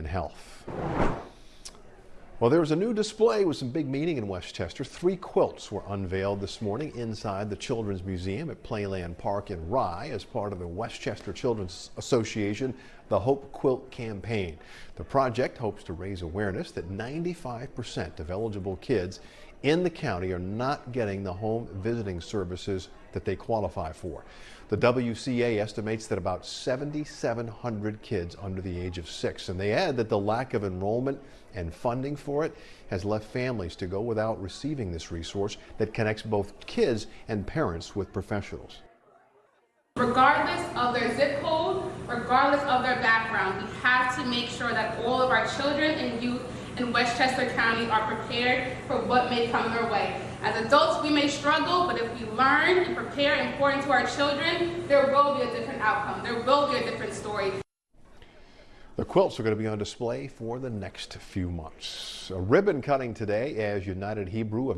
and health. Well, there was a new display with some big meaning in Westchester. Three quilts were unveiled this morning inside the Children's Museum at Playland Park in Rye as part of the Westchester Children's Association, the Hope Quilt Campaign. The project hopes to raise awareness that 95% of eligible kids in the county are not getting the home visiting services that they qualify for. The WCA estimates that about 7,700 kids under the age of six, and they add that the lack of enrollment and funding for it has left families to go without receiving this resource that connects both kids and parents with professionals. Regardless of their zip code, regardless of their background, we have to make sure that all of our children and youth in Westchester County are prepared for what may come their way. As adults, we may struggle, but if we learn and prepare and pour into our children, there will be a different outcome. There will be a different story. The quilts are going to be on display for the next few months. A ribbon cutting today as United Hebrew of